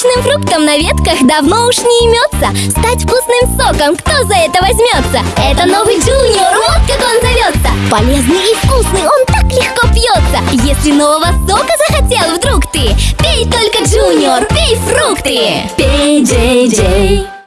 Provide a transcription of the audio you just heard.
Сочным фруктом на ветках давно уж не имется Стать вкусным соком, кто за это возьмется? Это новый Junior, вот как он зовется Полезный и вкусный, он так легко пьется Если нового сока захотел вдруг ты Пей только Junior, пей фрукты. Пей, Джей, Джей.